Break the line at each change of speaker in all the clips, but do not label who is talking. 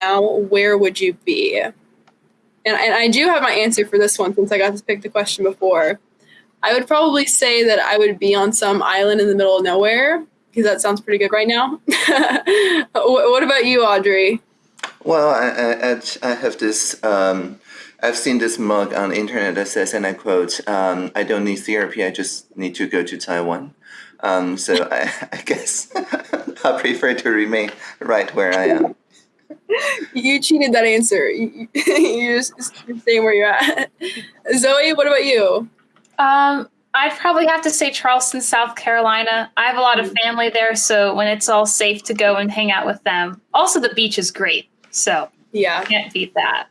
now, where would you be? And, and I do have my answer for this one since I got to pick the question before. I would probably say that I would be on some island in the middle of nowhere because that sounds pretty good right now. what about you, Audrey?
Well, I, I, I have this. Um, I've seen this mug on the internet that says, and I quote, um, "I don't need therapy. I just need to go to Taiwan." Um, so I, I guess I prefer to remain right where I am.
You cheated that answer. You, are just staying where you're at. Zoe, what about you?
Um, I'd probably have to say Charleston, South Carolina. I have a lot of family there, so when it's all safe to go and hang out with them. Also, the beach is great, so
yeah,
can't beat that.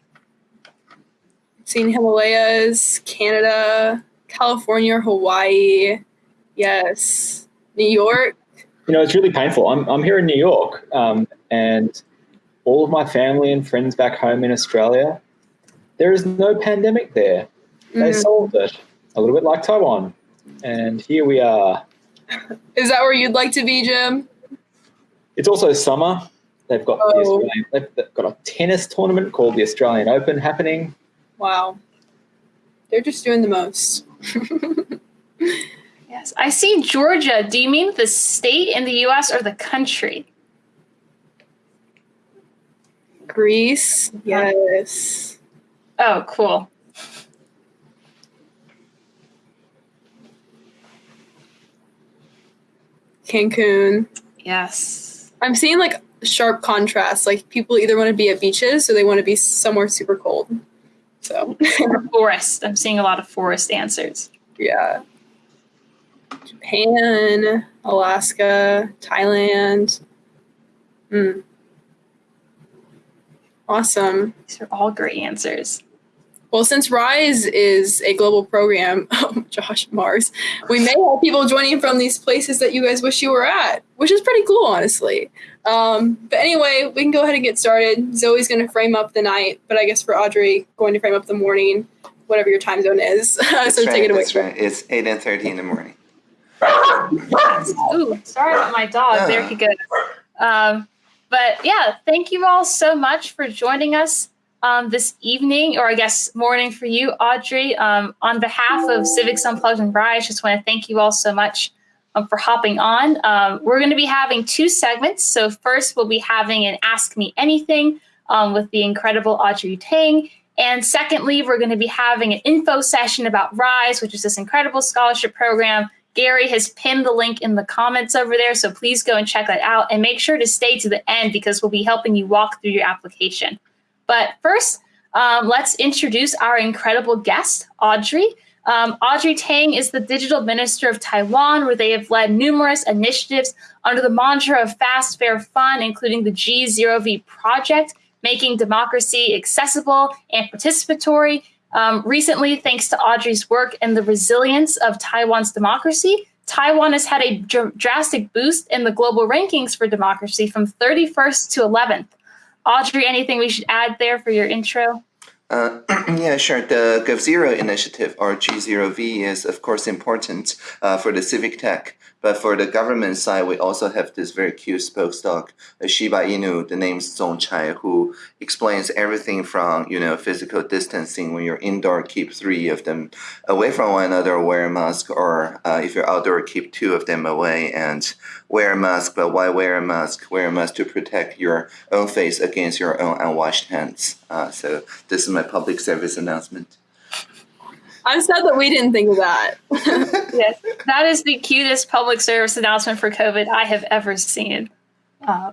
Seen Himalayas, Canada, California, Hawaii. Yes, New York.
You know, it's really painful. I'm I'm here in New York, um, and all of my family and friends back home in Australia. There is no pandemic there. They mm. solved it a little bit like Taiwan. And here we are.
Is that where you'd like to be, Jim?
It's also summer. They've got oh. the they've, they've got a tennis tournament called the Australian Open happening.
Wow. They're just doing the most.
yes. I see Georgia. Do you mean the state in the US or the country?
Greece. Yes.
Oh, cool.
Cancun.
Yes.
I'm seeing like sharp contrast. Like people either want to be at beaches or they want to be somewhere super cold. So
forest. I'm seeing a lot of forest answers.
Yeah. Japan, Alaska, Thailand. Hmm. Awesome.
These are all great answers.
Well, since Rise is a global program, oh, Josh Mars, we may have people joining from these places that you guys wish you were at, which is pretty cool, honestly. Um, but anyway, we can go ahead and get started. Zoe's going to frame up the night, but I guess for Audrey, going to frame up the morning, whatever your time zone is. so
right, take it away. That's right. It's 8 and 30 in the morning.
Ooh, sorry about my dog. There he goes. Um, but yeah, thank you all so much for joining us um, this evening, or I guess morning for you, Audrey. Um, on behalf of Civics Unplugged and Rise, just want to thank you all so much um, for hopping on. Um, we're going to be having two segments. So first, we'll be having an Ask Me Anything um, with the incredible Audrey Tang. And secondly, we're going to be having an info session about RISE, which is this incredible scholarship program. Gary has pinned the link in the comments over there, so please go and check that out and make sure to stay to the end because we'll be helping you walk through your application. But first, um, let's introduce our incredible guest, Audrey. Um, Audrey Tang is the digital minister of Taiwan, where they have led numerous initiatives under the mantra of fast, fair, fun, including the G0V project, making democracy accessible and participatory. Um, recently, thanks to Audrey's work and the resilience of Taiwan's democracy, Taiwan has had a dr drastic boost in the global rankings for democracy from 31st to 11th. Audrey, anything we should add there for your intro?
Uh, yeah, sure. The GovZero initiative, or G0V, is of course important uh, for the civic tech. But for the government side, we also have this very cute spokesdog, a Shiba Inu, the name Zong Chai, who explains everything from, you know, physical distancing. When you're indoor, keep three of them away from one another, wear a mask, or uh, if you're outdoor, keep two of them away and wear a mask. But why wear a mask? Wear a mask to protect your own face against your own unwashed hands. Uh, so this is my public service announcement.
I'm sad that we didn't think of that.
yes, that is the cutest public service announcement for COVID I have ever seen. Uh,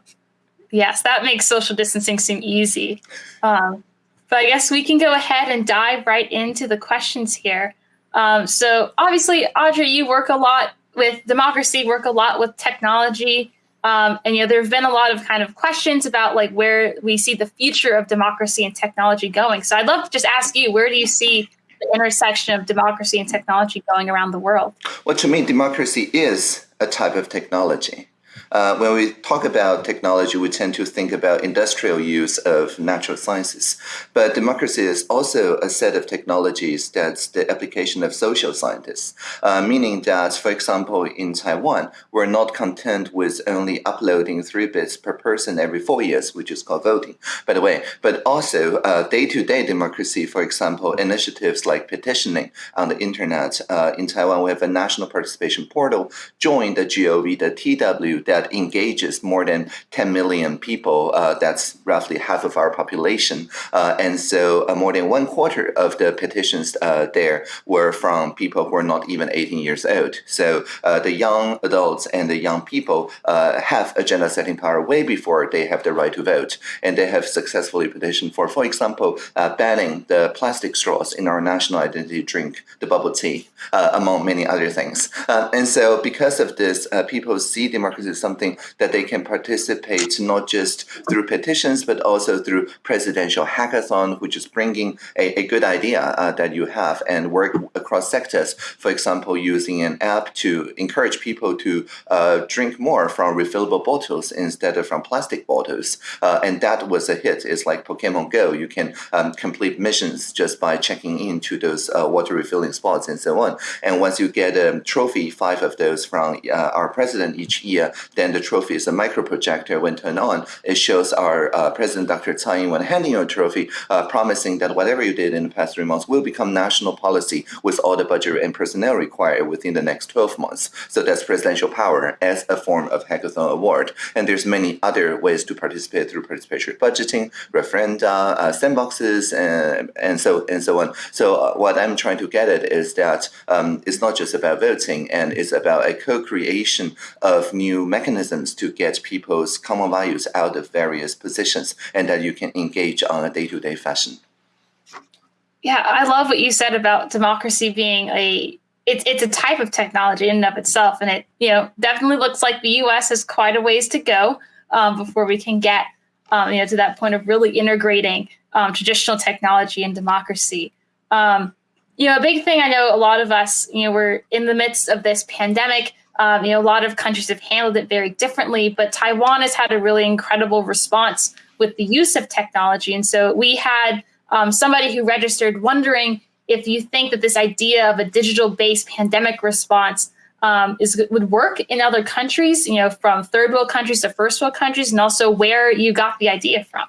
yes, that makes social distancing seem easy. Um, but I guess we can go ahead and dive right into the questions here. Um, so obviously, Audrey, you work a lot with democracy, work a lot with technology. Um, and you know, there have been a lot of kind of questions about like where we see the future of democracy and technology going. So I'd love to just ask you, where do you see the intersection of democracy and technology going around the world?
Well, to me, democracy is a type of technology. Uh, when we talk about technology, we tend to think about industrial use of natural sciences. But democracy is also a set of technologies that's the application of social scientists, uh, meaning that, for example, in Taiwan, we're not content with only uploading three bits per person every four years, which is called voting, by the way, but also day to day democracy, for example, initiatives like petitioning on the internet. Uh, in Taiwan, we have a national participation portal, join the GOV, the TW, that engages more than 10 million people. Uh, that's roughly half of our population. Uh, and so uh, more than one quarter of the petitions uh, there were from people who are not even 18 years old. So uh, the young adults and the young people have agenda setting power way before they have the right to vote. And they have successfully petitioned for, for example, banning the plastic straws in our national identity drink, the bubble tea, among many other things. and so because of this, people see democracy as something that they can participate not just through petitions, but also through presidential hackathon, which is bringing a, a good idea uh, that you have and work across sectors. For example, using an app to encourage people to uh, drink more from refillable bottles instead of from plastic bottles. Uh, and that was a hit. It's like Pokemon Go. You can um, complete missions just by checking into those uh, water refilling spots and so on. And once you get a trophy, five of those from uh, our president each year, then the trophy is a micro projector. When turned on, it shows our uh, President Dr. Tsai Ing-wen handing you a trophy, uh, promising that whatever you did in the past three months will become national policy with all the budget and personnel required within the next 12 months. So that's presidential power as a form of hackathon award. And there's many other ways to participate through participatory budgeting, referenda, uh, sandboxes, and, and so and so on. So uh, what I'm trying to get at is that um, it's not just about voting, and it's about a co-creation of new mechanisms to get people's common values out of various positions, and that you can engage on a day-to-day fashion.
Yeah, I love what you said about democracy being a it's it's a type of technology in and of itself, and it you know definitely looks like the U.S. has quite a ways to go um, before we can get um, you know to that point of really integrating um, traditional technology and democracy. Um, you know, a big thing I know a lot of us, you know, we're in the midst of this pandemic. Um, you know, a lot of countries have handled it very differently, but Taiwan has had a really incredible response with the use of technology. And so we had um, somebody who registered wondering if you think that this idea of a digital-based pandemic response um, is would work in other countries, you know, from third world countries to first world countries, and also where you got the idea from.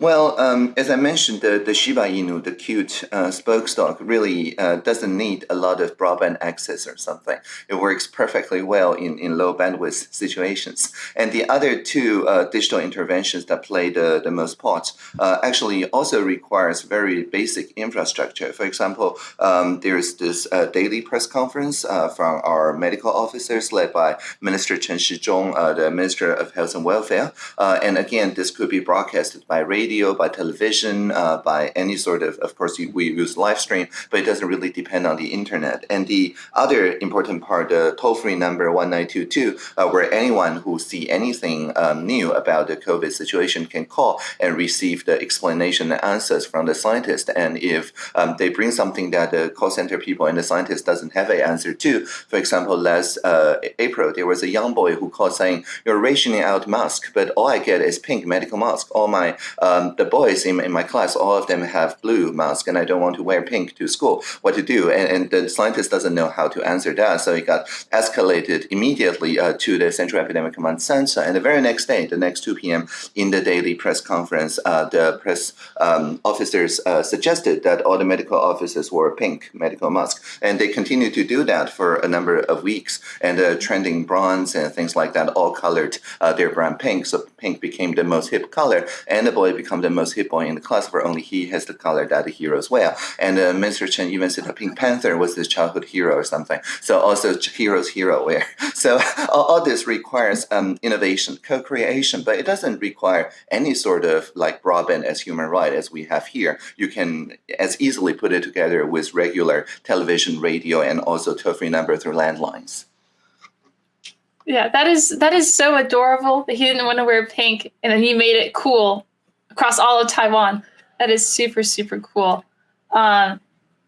Well, um, as I mentioned, the, the Shiba Inu, the cute uh, spokesdog, really uh, doesn't need a lot of broadband access or something. It works perfectly well in, in low bandwidth situations. And the other two uh, digital interventions that play the, the most part uh, actually also requires very basic infrastructure. For example, um, there's this uh, daily press conference uh, from our medical officers led by Minister Chen Shizhong, the Minister of Health and Welfare. and again, this could be broadcasted by radio radio, by television, uh, by any sort of, of course, we use live stream, but it doesn't really depend on the internet. And the other important part, the toll-free number 1922, uh, where anyone who see anything um, new about the COVID situation can call and receive the explanation and answers from the scientist. And if um, they bring something that the call center people and the scientist doesn't have an answer to, for example, last uh, April, there was a young boy who called saying, you're rationing out mask, but all I get is pink medical mask. All my uh, um, the boys in, in my class, all of them have blue mask, and I don't want to wear pink to school. What to do? And, and the scientist doesn't know how to answer that, so it got escalated immediately uh, to the Central Epidemic Command Center. And the very next day, the next 2 p.m. in the daily press conference, uh, the press um, officers uh, suggested that all the medical officers wore pink medical masks, and they continued to do that for a number of weeks. And uh, trending bronze and things like that all colored uh, their brand pink, so pink became the most hip color, and the boy become the most hip boy in the class, where only he has the color that the heroes wear. And uh, Mr. Chen even said the Pink Panther was his childhood hero or something. So also heroes hero wear. So all, all this requires um, innovation, co-creation, but it doesn't require any sort of like broadband as human right as we have here. You can as easily put it together with regular television, radio, and also toll-free number through landlines.
Yeah, that is that is so adorable that he didn't want to wear pink, and then he made it cool across all of Taiwan. That is super, super cool. Um,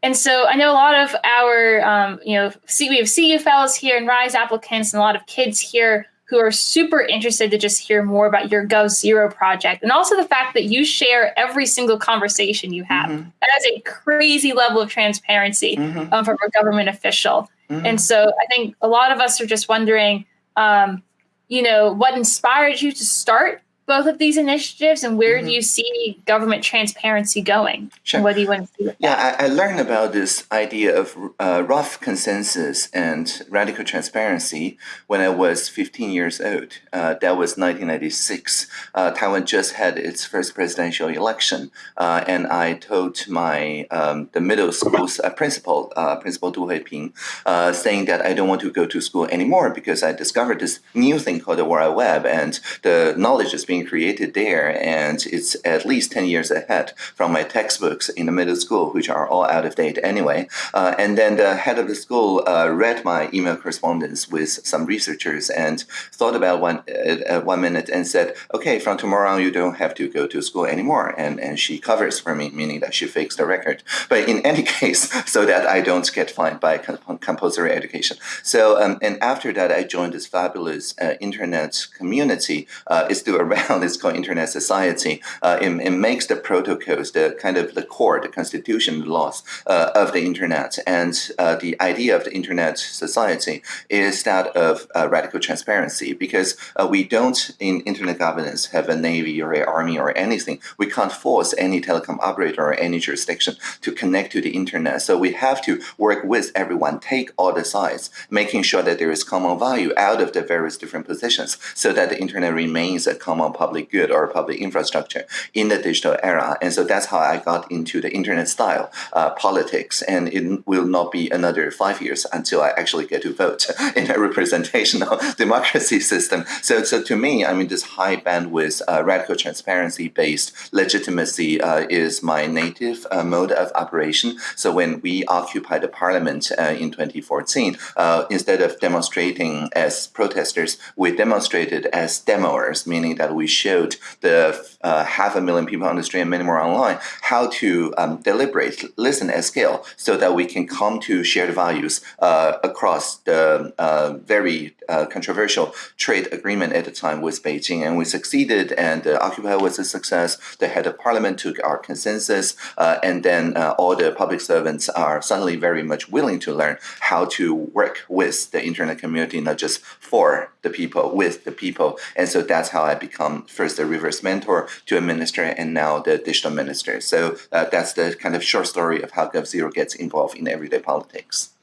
and so I know a lot of our, um, you know, see, we have CU fellows here and RISE applicants and a lot of kids here who are super interested to just hear more about your GovZero project and also the fact that you share every single conversation you have. Mm-hmm. That is a crazy level of transparency mm-hmm. um, from a government official. Mm-hmm. And so I think a lot of us are just wondering, um, you know, what inspired you to start both of these initiatives and where mm-hmm. do you see government transparency going?
Sure.
What do you want to see?
yeah, I, I, learned about this idea of uh, rough consensus and radical transparency when I was 15 years old. Uh, that was 1996. Uh, Taiwan just had its first presidential election, uh, and I told my um, the middle school's uh, principal, uh, Principal Du Huiping, saying that I don't want to go to school anymore because I discovered this new thing called the World Web, and the knowledge is being created there, and it's at least 10 years ahead from my textbooks in the middle school, which are all out of date anyway. Uh, and then the head of the school uh, read my email correspondence with some researchers and thought about one uh, one minute and said, "Okay, from tomorrow on, you don't have to go to school anymore." And and she covers for me, meaning that she fixed the record. But in any case, so that I don't get fined by compulsory education. So um, and after that, I joined this fabulous uh, internet community. Uh, it's still around now it's called Internet Society. Uh, it, it, makes the protocols, the kind of the core, the constitution, the laws uh, of the Internet. And uh, the idea of the Internet Society is that of uh, radical transparency because uh, we don't, in Internet governance, have a Navy or an Army or anything. We can't force any telecom operator or any jurisdiction to connect to the Internet. So we have to work with everyone, take all the sides, making sure that there is common value out of the various different positions so that the Internet remains a common public good or public infrastructure in the digital era. And so that's how I got into the internet style uh, politics. And it will not be another five years until I actually get to vote in a representational democracy system. So, so to me, I mean, this high bandwidth, uh, radical transparency based legitimacy uh, is my native uh, mode of operation. So when we occupied the parliament uh, in 2014, uh, instead of demonstrating as protesters, we demonstrated as demoers, meaning that we we showed the uh, half a million people on the street and many more online how to um, deliberate, listen at scale, so that we can come to shared values uh, across the uh, very uh, controversial trade agreement at the time with Beijing. And we succeeded, and uh, Occupy was a success. The head of parliament took our consensus, uh, and then all the public servants are suddenly very much willing to learn how to work with the internet community, not just for the people, with the people. And so that's how I become first the reverse mentor to a minister and now the digital minister. So uh, that's the kind of short story of how GovZero gets involved in everyday politics.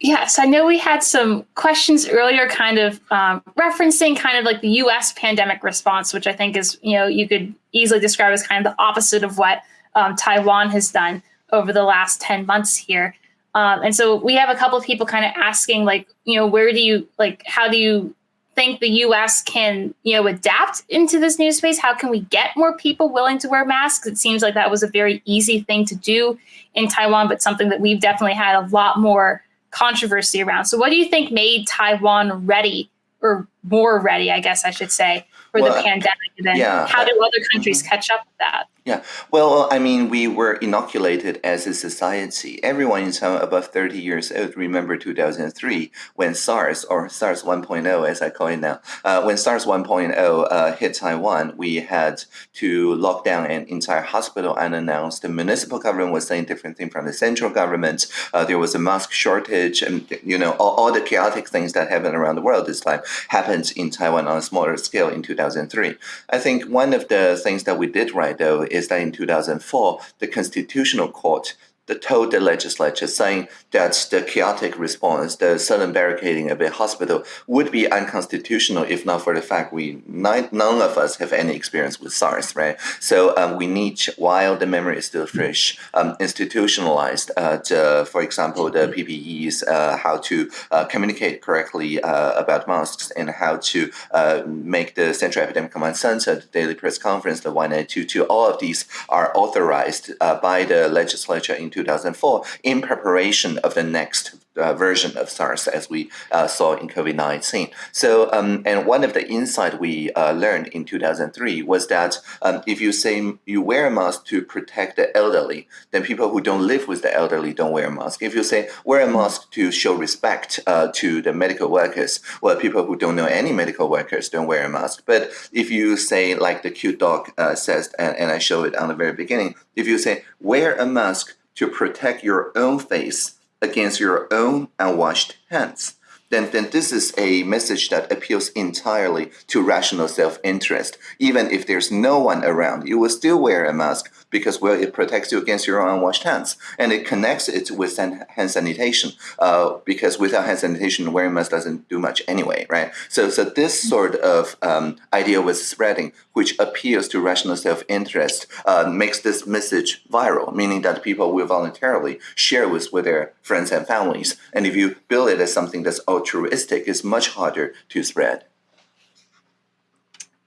Yes, I know we had some questions earlier, kind of um, referencing kind of like the U.S. pandemic response, which I think is, you know, you could easily describe as kind of the opposite of what um, Taiwan has done over the last 10 months here. Um, and so we have a couple of people kind of asking, like, you know, where do you, like, how do you think the US can, you know, adapt into this new space? How can we get more people willing to wear masks? It seems like that was a very easy thing to do in Taiwan, but something that we've definitely had a lot more controversy around. So what do you think made Taiwan ready or more ready, I guess I should say, for well, the pandemic? And then yeah, how do other countries mm-hmm. catch up with that?
Yeah, well, I mean, we were inoculated as a society. Everyone in Taiwan above 30 years old remember 2003 when SARS, or SARS 1.0 as I call it now, uh, when SARS 1.0 uh, hit Taiwan, we had to lock down an entire hospital unannounced. The municipal government was saying different thing from the central government. Uh, there was a mask shortage, and you know, all, all the chaotic things that happened around the world this time happened in Taiwan on a smaller scale in 2003. I think one of the things that we did right though is that in 2004, the Constitutional Court the told the legislature saying that the chaotic response, the sudden barricading of a hospital would be unconstitutional if not for the fact we none of us have any experience with SARS, right? So um, we need, while the memory is still fresh, um, institutionalized, uh, for example, the PPEs, uh, how to uh, communicate correctly uh, about masks and how to uh, make the Central Epidemic Command Center, the daily press conference, the 1922, all of these are authorized uh, by the legislature in 2004 in preparation of the next uh, version of SARS as we uh, saw in COVID-19. So, um, and one of the insight we uh, learned in 2003 was that um, if you say you wear a mask to protect the elderly, then people who don't live with the elderly don't wear a mask. If you say wear a mask to show respect uh, to the medical workers, well, people who don't know any medical workers don't wear a mask. But if you say, like the cute dog uh, says, and, and I show it on the very beginning, if you say wear a mask to protect your own face against your own unwashed hands, then, then this is a message that appeals entirely to rational self-interest. Even if there's no one around, you will still wear a mask because, well, it protects you against your unwashed hands. And it connects it with hand sanitation uh, because without hand sanitation, wearing mask doesn't do much anyway, right? So, so this sort of um, idea was spreading, which appeals to rational self-interest, uh, makes this message viral, meaning that people will voluntarily share with, with their friends and families. And if you build it as something that's altruistic, it's much harder to spread.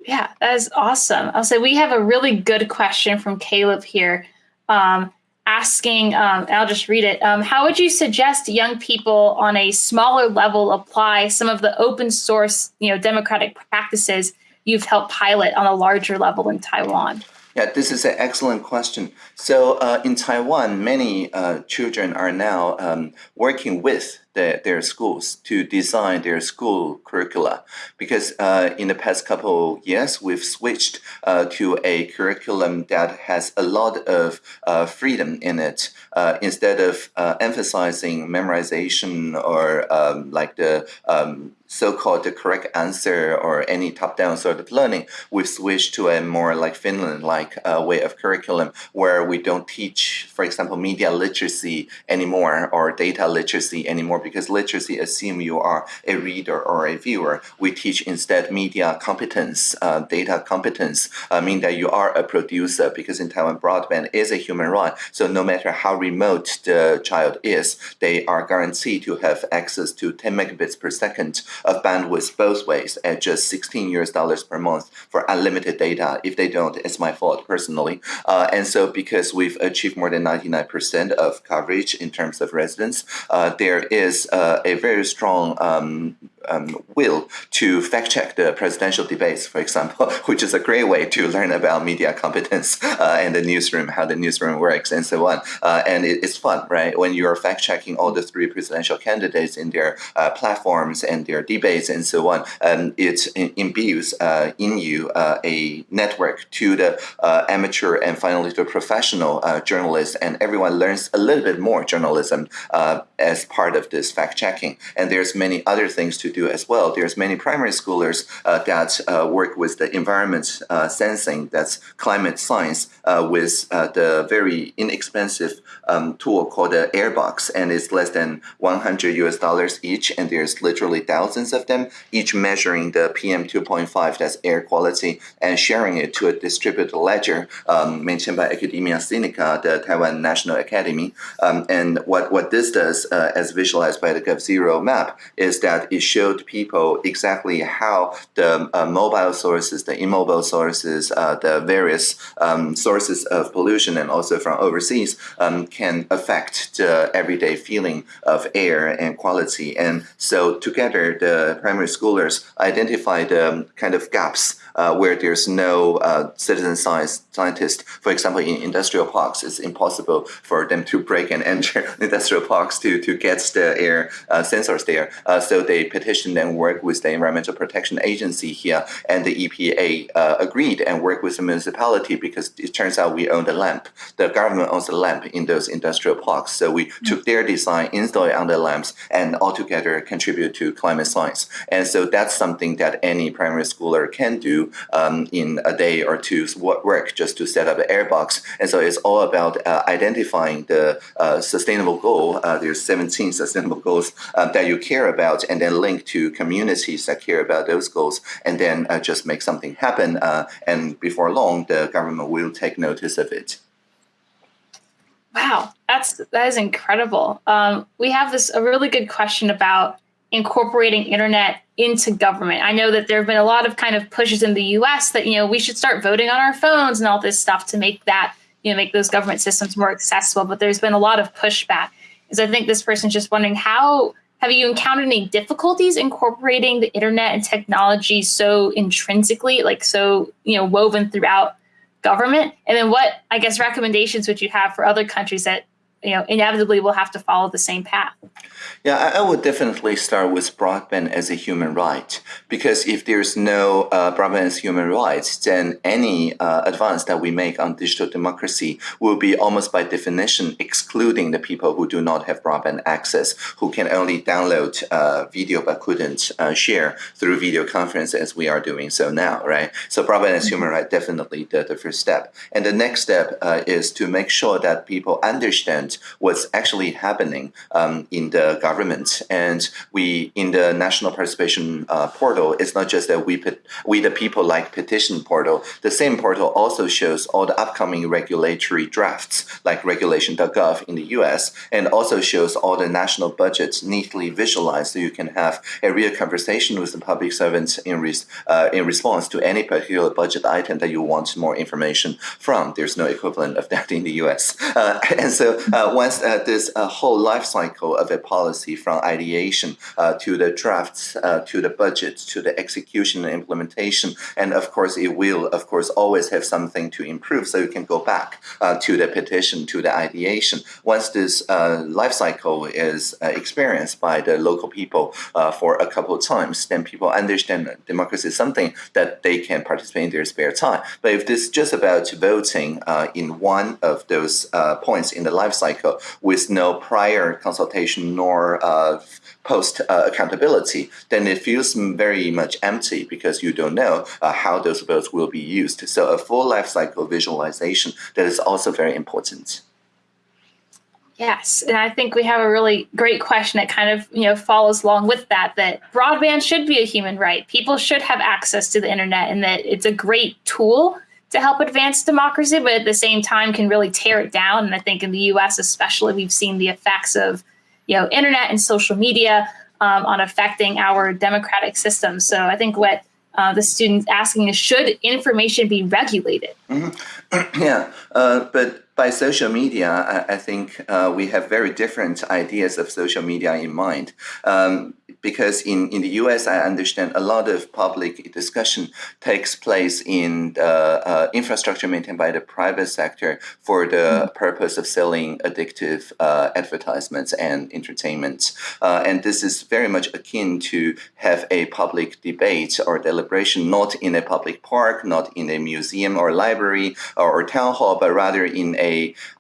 Yeah, that is awesome. I'll say we have a really good question from Caleb here, um, asking, um, I'll just read it. Um, how would you suggest young people on a smaller level apply some of the open source, you know, democratic practices you've helped pilot on a larger level in Taiwan?
Yeah, this is an excellent question. So uh, in Taiwan, many uh, children are now um, working with the, their schools to design their school curricula. Because uh, in the past couple of years, we've switched uh, to a curriculum that has a lot of uh, freedom in it. Uh, instead of uh, emphasizing memorization or um, like the um, so-called the correct answer or any top-down sort of learning, we've switched to a more like Finland-like uh, way of curriculum where we don't teach, for example, media literacy anymore or data literacy anymore because literacy assume you are a reader or a viewer. We teach instead media competence, uh, data competence, uh, mean that you are a producer because in Taiwan broadband is a human right. So no matter how remote the child is, they are guaranteed to have access to 10 megabits per second of bandwidth both ways at just 16 US dollars per month for unlimited data. If they don't, it's my fault personally. Uh, and so because we've achieved more than 99% of coverage in terms of residents, uh, there is uh, a very strong um, um, will to fact check the presidential debates, for example, which is a great way to learn about media competence uh, and the newsroom, how the newsroom works, and so on. Uh, and it, it's fun, right? When you're fact checking all the three presidential candidates in their uh, platforms and their debates and so on, um, it imbues uh, in you uh, a network to the uh, amateur and finally to professional journalists, and everyone learns a little bit more journalism as part of this fact checking. And there's many other things to do as well. There's many primary schoolers uh, that uh, work with the environment uh, sensing, that's climate science, with the very inexpensive um, tool called the Airbox, and it's less than 100 US dollars each, and there's literally thousands of them, each measuring the PM 2.5, that's air quality, and sharing it to a distributed ledger um, maintained by Academia Sinica, the Taiwan National Academy. Um, and what, what this does, uh, as visualized by the GovZero map, is that it showed people exactly how the uh, mobile sources, the immobile sources, uh, the various um, sources of pollution, and also from overseas, um, can affect the everyday feeling of air and quality. And so together, the primary schoolers identify the kind of gaps uh, where there's no uh, citizen science scientist. For example, in industrial parks, it's impossible for them to break and enter industrial parks to, to get the air uh, sensors there. Uh, so they petitioned and worked with the Environmental Protection Agency here, and the EPA uh, agreed and worked with the municipality because it turns out we own the lamp. The government owns the lamp in those industrial parks. So we mm -hmm. took their design, installed it on the lamps, and altogether contribute to climate science. And so that's something that any primary schooler can do um, in a day or two's work just to set up an airbox. And so it's all about uh, identifying the uh, sustainable goal. Uh, there's 17 sustainable goals um, that you care about and then link to communities that care about those goals and then uh, just make something happen. Uh, and before long, the government will take notice of it.
Wow, that's that is incredible. Um, we have this a really good question about incorporating internet into government. I know that there have been a lot of kind of pushes in the US that, you know, we should start voting on our phones and all this stuff to make that, you know, make those government systems more accessible. But there's been a lot of pushback. is I think this person's just wondering how have you encountered any difficulties incorporating the internet and technology so intrinsically, like so, you know, woven throughout government? And then what, I guess, recommendations would you have for other countries that, you know, inevitably will have to follow the same path?
Yeah, I, would definitely start with broadband as a human right because if there's no uh, broadband as human rights, then any uh, advance that we make on digital democracy will be almost by definition excluding the people who do not have broadband access, who can only download uh, video but couldn't uh, share through video conference as we are doing so now, right? So broadband as human right definitely the, the first step. And the next step uh, is to make sure that people understand what's actually happening um, in the government. And we, in the national participation uh, portal, it's not just that we, we the people like petition portal. The same portal also shows all the upcoming regulatory drafts, like regulation.gov in the US, and also shows all the national budgets neatly visualized so you can have a real conversation with the public servants in, res uh, in response to any particular budget item that you want more information from. There's no equivalent of that in the US. Uh, and so uh, once uh, this uh, whole life cycle of a policy policy from ideation uh, to the drafts, uh, to the budget, to the execution and implementation. And of course, it will, of course, always have something to improve. So you can go back uh, to the petition, to the ideation. Once this uh, life cycle is uh, experienced by the local people uh, for a couple of times, then people understand that democracy is something that they can participate in their spare time. But if this is just about voting in one of those points in the life cycle with no prior consultation nor uh, post uh, accountability, then it feels very much empty because you don't know uh, how those votes will be used. So a full life cycle visualization that is also very important.
Yes, and I think we have a really great question that kind of you know follows along with that. That broadband should be a human right. People should have access to the internet, and that it's a great tool to help advance democracy, but at the same time can really tear it down. And I think in the U.S. especially, we've seen the effects of you know, internet and social media um, on affecting our democratic system. So I think what uh, the students asking is, should information be regulated?
Mm -hmm. yeah, uh, but by social media, I, I think uh, we have very different ideas of social media in mind. Um, because in, in the US, I understand a lot of public discussion takes place in the uh, infrastructure maintained by the private sector for the mm -hmm. purpose of selling addictive uh, advertisements and entertainment. Uh, and this is very much akin to have a public debate or deliberation, not in a public park, not in a museum or library or, or town hall, but rather in a,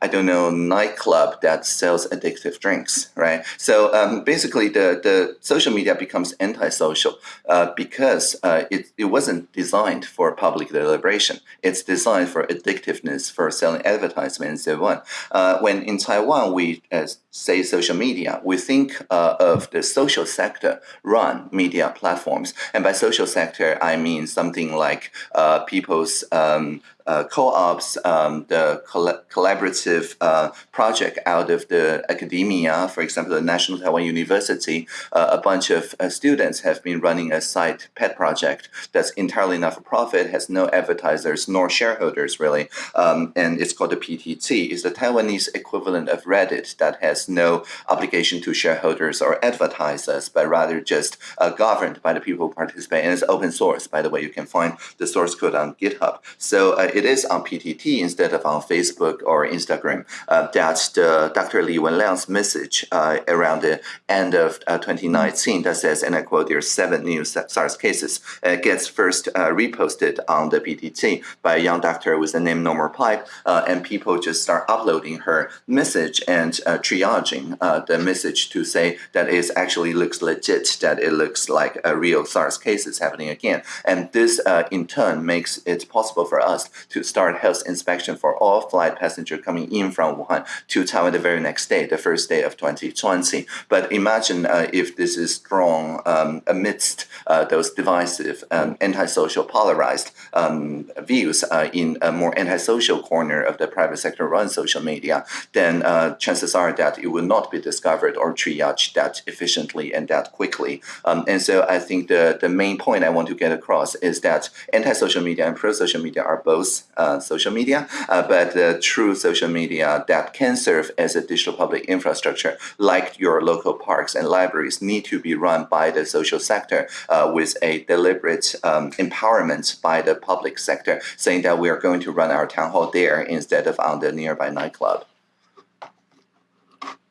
I don't know, nightclub that sells addictive drinks, right? So um, basically the, the social social media becomes antisocial uh, because uh, it, it wasn't designed for public deliberation. It's designed for addictiveness, for selling advertisement and so on. Uh, when in Taiwan, we uh, say social media, we think uh, of the social sector run media platforms. And by social sector, I mean something like uh, people's um, uh, co-ops, um, the coll collaborative uh, project out of the academia, for example, the National Taiwan University, uh, a bunch of uh, students have been running a site pet project that's entirely not for profit, has no advertisers nor shareholders really, um, and it's called the PTT. It's the Taiwanese equivalent of Reddit that has no obligation to shareholders or advertisers, but rather just uh, governed by the people who participate, and it's open source. By the way, you can find the source code on GitHub. So uh, it is on PTT instead of on Facebook or Instagram. Uh, that's the Dr. Li Wenliang's message uh, around the end of uh, 2019 that says, and I quote, there are seven new SARS cases. It gets first uh, reposted on the PTT by a young doctor with the name nomorepipe, uh, and people just start uploading her message and uh, triaging the message to say that it actually looks legit, that it looks like a real SARS case is happening again. And this in turn makes it possible for us to start health inspection for all flight passengers coming in from Wuhan to Taiwan the very next day, the first day of 2020. But imagine uh, if this is drawn um, amidst uh, those divisive, um, antisocial, polarized um, views uh, in a more antisocial corner of the private sector run social media, then uh, chances are that it will not be discovered or triaged that efficiently and that quickly. Um, and so I think the, the main point I want to get across is that anti-social media and pro-social media are both uh, social media, uh, but the true social media that can serve as a digital public infrastructure, like your local parks and libraries, need to be run by the social sector uh, with a deliberate um, empowerment by the public sector, saying that we are going to run our town hall there instead of on the nearby nightclub.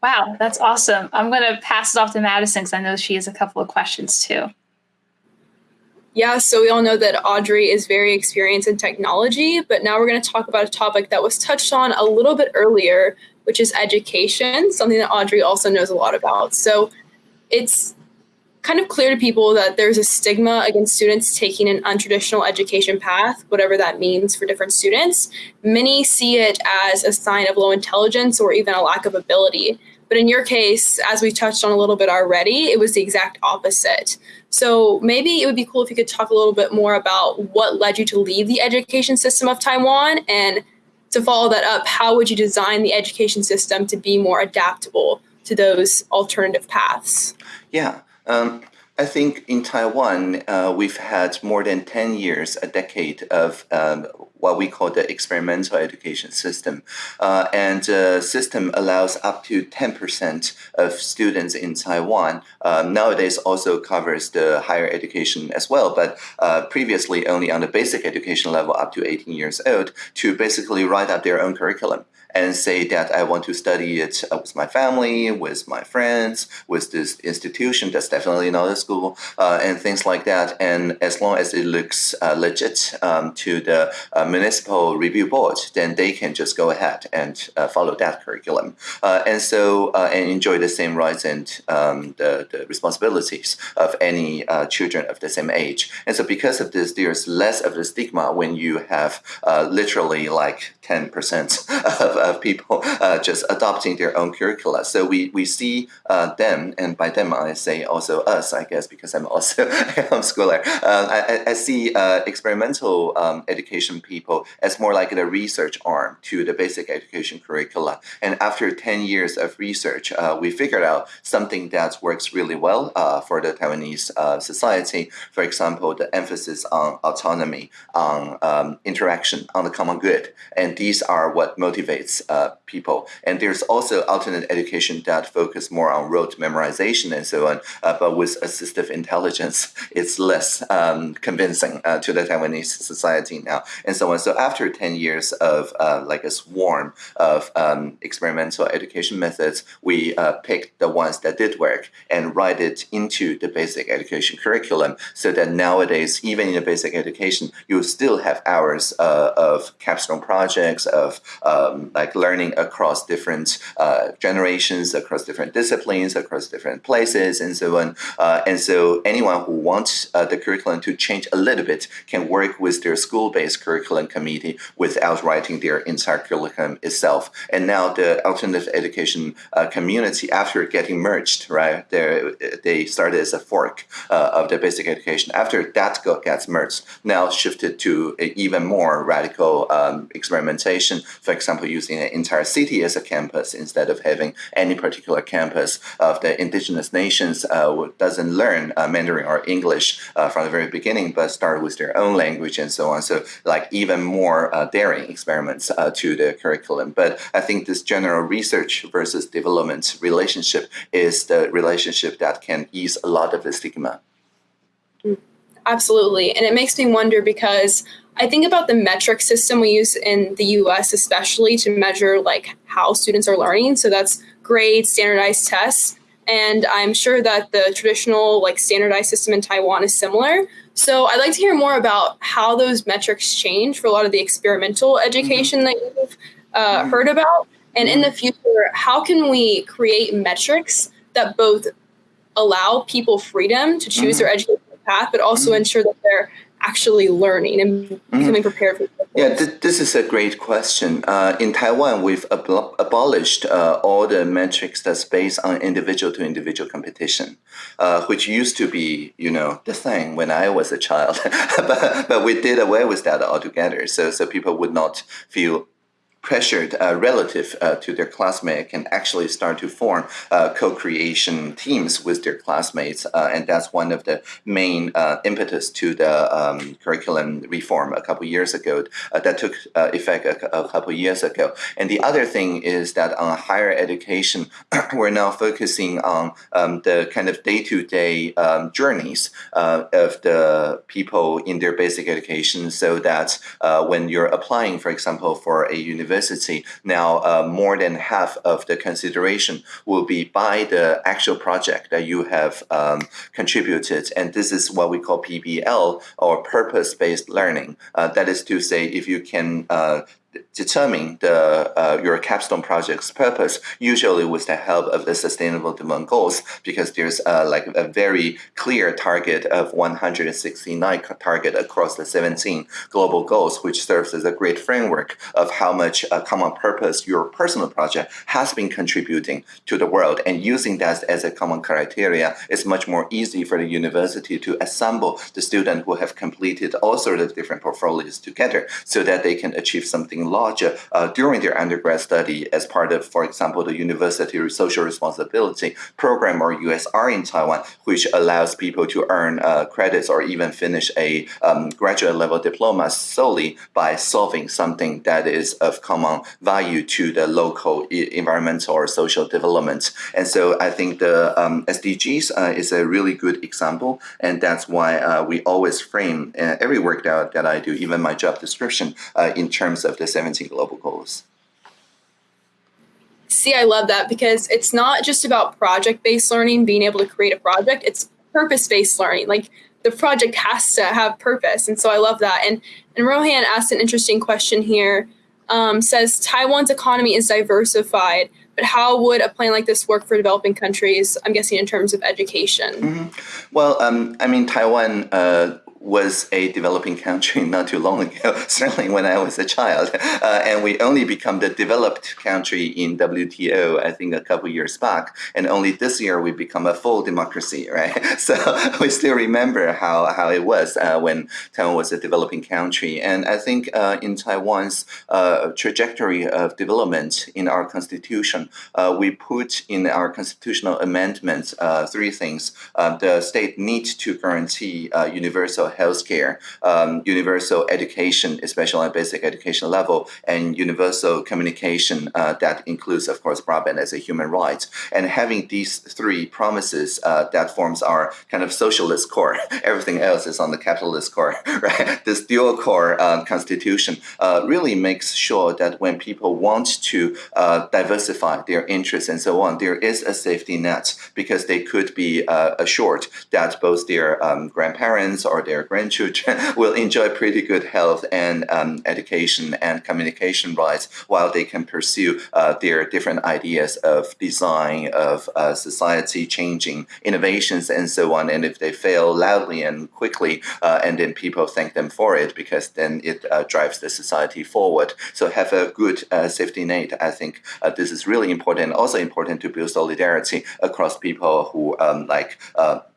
Wow, that's awesome. I'm going to pass it off to Madison because I know she has a couple of questions too.
Yeah, so we all know that Audrey is very experienced in technology, but now we're going to talk about a topic that was touched on a little bit earlier, which is education, something that Audrey also knows a lot about. So it's kind of clear to people that there's a stigma against students taking an untraditional education path, whatever that means for different students. Many see it as a sign of low intelligence or even a lack of ability. But in your case, as we touched on a little bit already, it was the exact opposite. So maybe it would be cool if you could talk a little bit more about what led you to leave the education system of Taiwan and to follow that up, how would you design the education system to be more adaptable to those alternative paths?
Yeah. Um, I think in Taiwan, uh, we've had more than 10 years, a decade of um, what we call the experimental education system. Uh, and the system allows up to 10% of students in Taiwan. Uh, nowadays also covers the higher education as well, but uh, previously only on the basic education level up to 18 years old to basically write up their own curriculum and say that I want to study it uh, with my family, with my friends, with this institution that's definitely not a school, uh, and things like that. And as long as it looks uh, legit um, to the uh, municipal review board, then they can just go ahead and uh, follow that curriculum. Uh, and so, and enjoy the same rights and um, the, the responsibilities of any children of the same age. And so because of this, there's less of the stigma when you have literally like 10% of of people uh, just adopting their own curricula. So we, we see uh, them, and by them I say also us, I guess, because I'm also a homeschooler. Uh, I, I, see experimental um, education people as more like the research arm to the basic education curricula. And after 10 years of research, we figured out something that works really well for the Taiwanese society. For example, the emphasis on autonomy, on um, interaction, on the common good. And these are what motivates uh, people. And there's also alternate education that focus more on rote memorization and so on. Uh, but with assistive intelligence, it's less um, convincing uh, to the Taiwanese society now, and so on. So after 10 years of uh, like a swarm of um, experimental education methods, we uh, picked the ones that did work and write it into the basic education curriculum so that nowadays, even in the basic education, you still have hours uh, of capstone projects, of um, like learning across different uh, generations, across different disciplines, across different places, and so on. Uh, and so anyone who wants uh, the curriculum to change a little bit can work with their school-based curriculum committee without writing their entire curriculum itself. And now the alternative education uh, community, after getting merged, right, they started as a fork uh, of the basic education. After that gets merged, now shifted to even more radical um, experimentation. For example, using using an entire city as a campus instead of having any particular campus of the indigenous nations uh, doesn't learn uh, Mandarin or English uh, from the very beginning, but start with their own language and so on. So like even more uh, daring experiments uh, to the curriculum. But I think this general research versus development relationship is the relationship that can ease a lot of the stigma.
Absolutely. And it makes me wonder because I think about the metric system we use in the US, especially to measure like how students are learning. So that's grades, standardized tests. And I'm sure that the traditional like standardized system in Taiwan is similar. So I'd like to hear more about how those metrics change for a lot of the experimental education mm-hmm. that you've uh, mm-hmm. heard about. And in the mm-hmm. future, how can we create metrics that both allow people freedom to choose mm-hmm. their education path, but also mm-hmm. ensure that they're actually learning and mm-hmm. becoming prepared for
yeah th- this is a great question. Uh, in taiwan we've ab- abolished uh, all the metrics that's based on individual to individual competition uh, which used to be you know the thing when i was a child. But, but we did away with that altogether. So so people would not feel pressured uh, relative uh, to their classmate can actually start to form uh, co-creation teams with their classmates, uh, and that's one of the main uh, impetus to the um, curriculum reform a couple years ago uh, that took effect a, a, couple years ago. And the other thing is that on higher education, we're now focusing on um, the kind of day-to-day um, journeys of the people in their basic education, so that when you're applying, for example, for a university university, now uh, more than half of the consideration will be by the actual project that you have um, contributed. And this is what we call PBL or purpose-based learning. Uh, that is to say, if you can uh, determine the uh, your capstone project's purpose, usually with the help of the Sustainable Development Goals, because there's uh, like a very clear target of 169 target across the 17 global goals, which serves as a great framework of how much uh, common purpose your personal project has been contributing to the world. And using that as a common criteria is much more easy for the university to assemble the students who have completed all sorts of different portfolios together so that they can achieve something larger uh, during their undergrad study as part of, for example, the University Social Responsibility Program or USR in Taiwan, which allows people to earn uh, credits or even finish a um, graduate level diploma solely by solving something that is of common value to the local environmental or social development. And so I think the um, SDGs uh, is a really good example, and that's why uh, we always frame uh, every work that, that I do, even my job description, uh, in terms of the 17 global goals.
See, I love that because it's not just about project based learning, being able to create a project, it's purpose based learning. Like the project has to have purpose. And so I love that. And, and Rohan asked an interesting question here. Um, says Taiwan's economy is diversified, but how would a plan like this work for developing countries? I'm guessing in terms of education. Mm -hmm.
Well, um, I mean, Taiwan uh, was a developing country not too long ago, certainly when I was a child. Uh, and we only become the developed country in WTO, I think a couple years back. And only this year we become a full democracy, right? So we still remember how, how it was uh, when Taiwan was a developing country. And I think uh, in Taiwan's uh, trajectory of development in our constitution, uh, we put in our constitutional amendments uh, three things. the state needs to guarantee universal healthcare, um, universal education, especially at basic education level, and universal communication uh, that includes, of course, broadband as a human right. And having these three promises uh, that forms our kind of socialist core. Everything else is on the capitalist core, right? This dual core um, constitution uh, really makes sure that when people want to uh, diversify their interests and so on, there is a safety net because they could be uh, assured that both their um, grandparents or their grandchildren will enjoy pretty good health and um, education and communication rights while they can pursue uh, their different ideas of design, of uh, society changing innovations and so on. And if they fail loudly and quickly, uh, and then people thank them for it because then it uh, drives the society forward. So have a good uh, safety net. I think uh, this is really important. Also important to build solidarity across people who um, like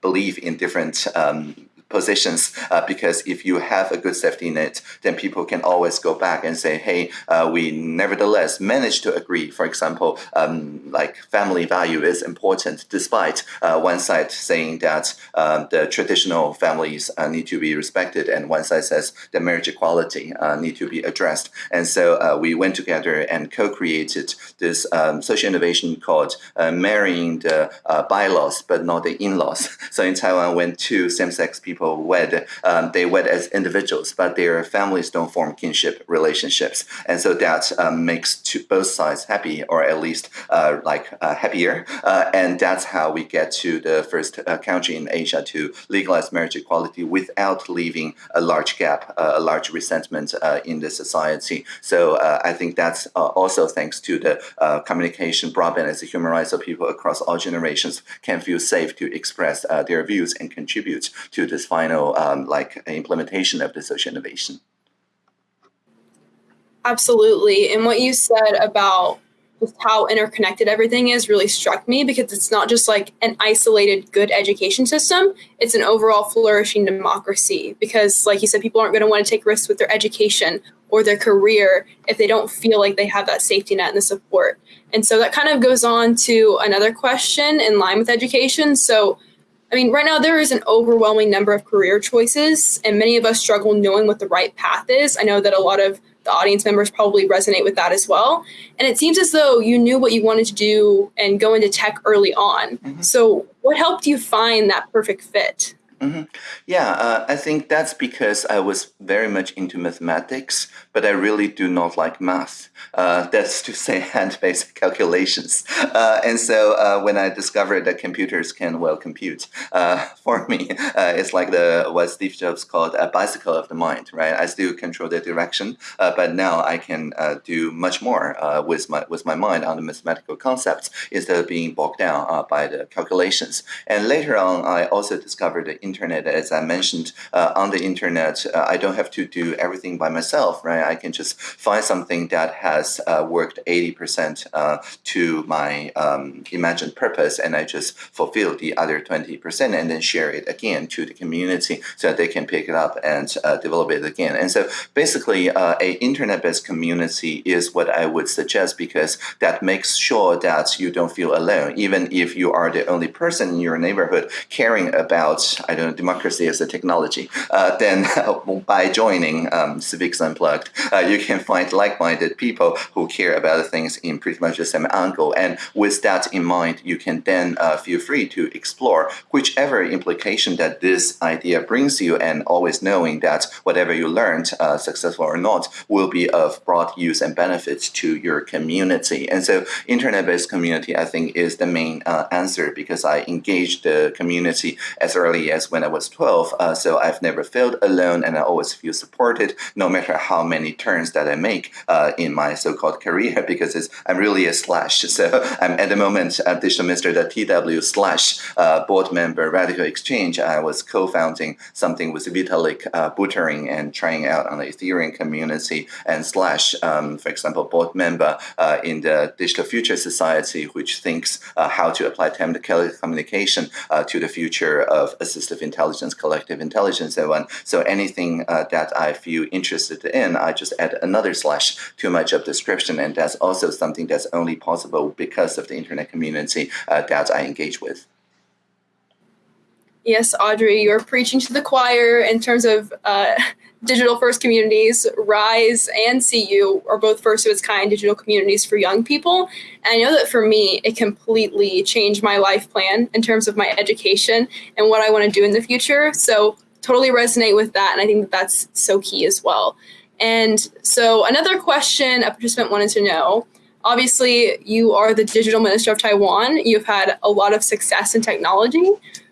believe in different um, positions uh, because if you have a good safety net, then people can always go back and say, hey, uh, we nevertheless managed to agree. For example, um, like family value is important despite uh, one side saying that um, the traditional families uh, need to be respected and one side says the marriage equality uh, need to be addressed. And so uh, we went together and co-created this um, social innovation called marrying the bylaws but not the in-laws. So in Taiwan, when two same-sex people people wed, um, they wed as individuals, but their families don't form kinship relationships. And so that um, makes both sides happy, or at least uh, like uh, happier. Uh, and that's how we get to the first uh, country in Asia to legalize marriage equality without leaving a large gap, uh, a large resentment uh, in the society. So I think that's also thanks to the communication broadband as a human right, so people across all generations can feel safe to express their views and contribute to this final um, like implementation of the social innovation.
Absolutely. And what you said about just how interconnected everything is really struck me because it's not just like an isolated good education system, it's an overall flourishing democracy. Because, like you said, people aren't going to want to take risks with their education or their career if they don't feel like they have that safety net and the support. And so that kind of goes on to another question in line with education. So, I mean, right now there is an overwhelming number of career choices, and many of us struggle knowing what the right path is. I know that a lot of the audience members probably resonate with that as well. And it seems as though you knew what you wanted to do and go into tech early on. Mm-hmm. So, what helped you find that perfect fit?
Mm-hmm. Yeah, uh, I think that's because I was very much into mathematics, but I really do not like math. Uh, that's to say, hand-based calculations. Uh, and so uh, when I discovered that computers can well compute, uh, for me, uh, it's like the what Steve Jobs called a bicycle of the mind. Right? I still control the direction, but now I can do much more with my with my mind on the mathematical concepts instead of being bogged down by the calculations. And later on, I also discovered the internet, as I mentioned, uh, on the internet, uh, I don't have to do everything by myself, right? I can just find something that has uh, worked 80% uh, to my um, imagined purpose, and I just fulfill the other 20% and then share it again to the community so that they can pick it up and uh, develop it again. And so basically, uh, a internet-based community is what I would suggest because that makes sure that you don't feel alone, even if you are the only person in your neighborhood caring about, I know, democracy as a technology, uh, then by joining um, Civics Unplugged, uh, you can find like-minded people who care about things in pretty much the same angle. And with that in mind, you can then uh, feel free to explore whichever implication that this idea brings you and always knowing that whatever you learned, uh, successful or not, will be of broad use and benefits to your community. And so internet-based community, I think, is the main uh, answer because I engaged the community as early as when I was 12. Uh, so I've never felt alone and I always feel supported no matter how many turns that I make uh, in my so-called career because I'm really a slash. So I'm at the moment at digitalminister.tw slash uh, board member Radical Exchange. I was co-founding something with Vitalik uh, Buterin and trying out on the Ethereum community and slash, um, for example, board member uh, in the Digital Future Society, which thinks uh, how to apply telecommunication uh, to the future of assistive intelligence intelligence, collective intelligence, and so on. So anything uh, that I feel interested in, I just add another slash to my job description, and that's also something that's only possible because of the internet community uh, that I engage with.
Yes, Audrey, you're preaching to the choir in terms of uh, digital first communities. Rise and CU are both first of its kind digital communities for young people. And I know that for me, it completely changed my life plan in terms of my education and what I want to do in the future. So, totally resonate with that. And I think that that's so key as well. And so, another question a participant wanted to know obviously, you are the digital minister of Taiwan, you've had a lot of success in technology.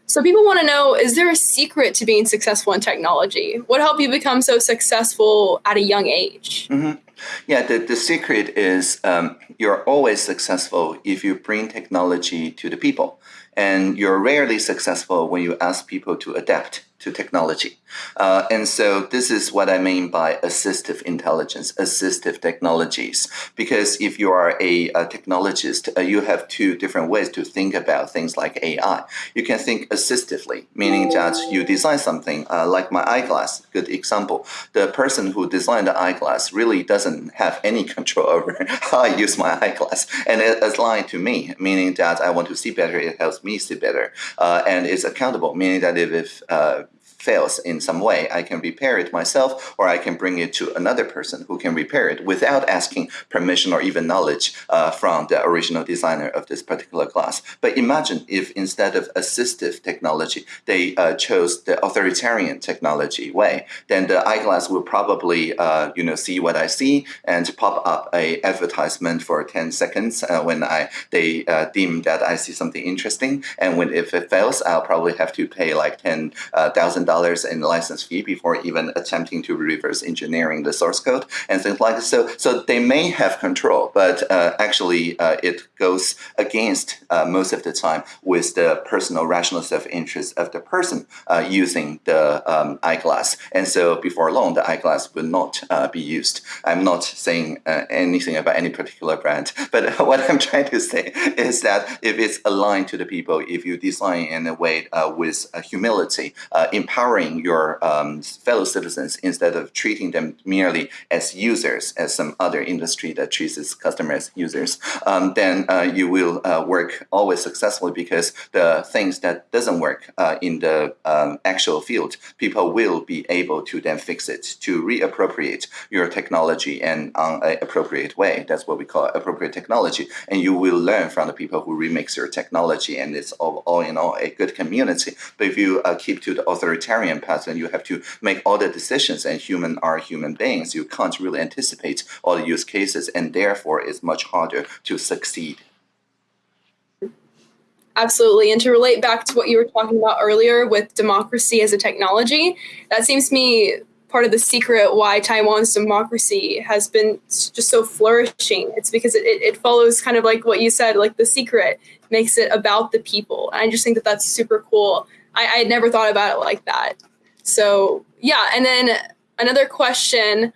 So people want to know, is there a secret to being successful in technology? What helped you become so successful at a young age?
Mm -hmm. Yeah, the, the secret is um, you're always successful if you bring technology to the people. And you're rarely successful when you ask people to adapt to technology. Uh, and so this is what I mean by assistive intelligence, assistive technologies. Because if you are a, a technologist, uh, you have two different ways to think about things like AI. You can think assistively, meaning that you design something uh, like my eyeglass, good example. The person who designed the eyeglass really doesn't have any control over how I use my eyeglass. And it is aligned to me, meaning that I want to see better, it helps me see better. Uh, and it's accountable, meaning that if, if uh, fails in some way, I can repair it myself or I can bring it to another person who can repair it without asking permission or even knowledge uh, from the original designer of this particular glass. But imagine if instead of assistive technology, they uh, chose the authoritarian technology way, then the eyeglass will probably uh, you know, see what I see and pop up a advertisement for 10 seconds uh, when I they uh, deem that I see something interesting. And when if it fails, I'll probably have to pay like $10,000 dollars in license fee before even attempting to reverse engineering the source code and things like that. So, so they may have control, but uh, actually uh, it goes against uh, most of the time with the personal rational self-interest of the person uh, using the um, eyeglass. And so before long, the eyeglass will not uh, be used. I'm not saying uh, anything about any particular brand, but what I'm trying to say is that if it's aligned to the people, if you design in a way with humility, empowerment, empowering your um, fellow citizens instead of treating them merely as users, as some other industry that treats its customers as users, um, then uh, you will uh, work always successfully because the things that doesn't work uh, in the um, actual field, people will be able to then fix it, to reappropriate your technology and on an appropriate way. That's what we call appropriate technology. And you will learn from the people who remix your technology and it's all, all in all a good community. But if you uh, keep to the authoritarian path, then you have to make all the decisions and human are human beings. You can't really anticipate all the use cases and therefore it's much harder to succeed.
Absolutely. And to relate back to what you were talking about earlier with democracy as a technology, that seems to me part of the secret why Taiwan's democracy has been just so flourishing. It's because it, it follows kind of like what you said, like the secret makes it about the people. And I just think that that's super cool. I, I had never thought about it like that. So yeah, and then another question.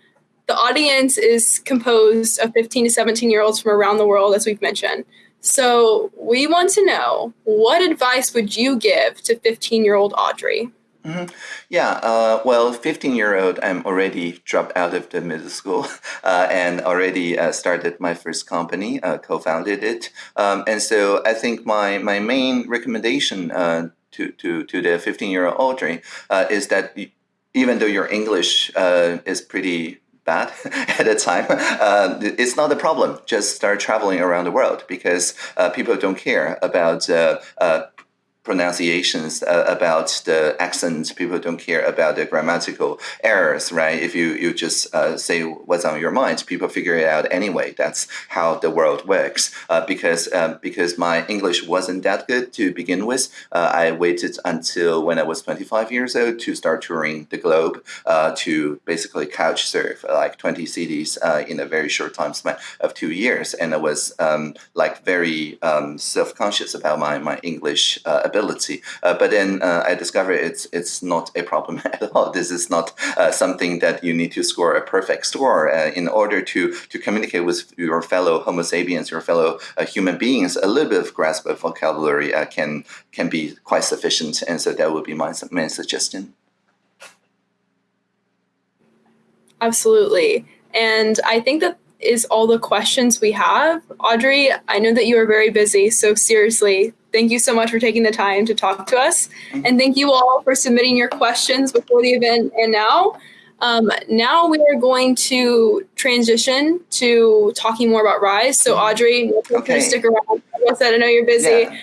The audience is composed of 15 to 17 year olds from around the world, as we've mentioned. So we want to know what advice would you give to 15 year old Audrey?
Mm -hmm. Yeah, uh, well, 15 year old, I'm already dropped out of the middle school uh, and already uh, started my first company, uh, co founded it. Um, and so I think my, my main recommendation uh, to, to, to the 15 year old Audrey uh, is that even though your English is pretty bad at the time, uh, it's not a problem. Just start traveling around the world because uh, people don't care about uh, pronunciations uh, about the accents. People don't care about the grammatical errors, right? If you, you just uh, say what's on your mind, people figure it out anyway. That's how the world works. Uh, because um, because my English wasn't that good to begin with, uh, I waited until when I was 25 years old to start touring the globe uh, to basically couch surf like 20 cities uh, in a very short time span of two years. And I was um, like very um, self-conscious about my, my English ability. Uh, but then uh, I discovered it's it's not a problem at all. This is not uh, something that you need to score a perfect score in order to to communicate with your fellow Homo sapiens, your fellow human beings. A little bit of grasp of vocabulary can can be quite sufficient, and so that would be my main suggestion.
Absolutely. And I think that is all the questions we have. Audrey, I know that you are very busy, so seriously, thank you so much for taking the time to talk to us. And thank you all for submitting your questions before the event and now. Um, now we are going to transition to talking more about Rise. So mm-hmm. Audrey, okay. stick around. I said, I know you're busy. Yeah.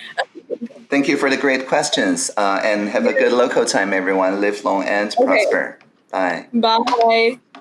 Thank you for the great questions uh, and have a good local time, everyone. Live long and okay. prosper. Bye.
Bye.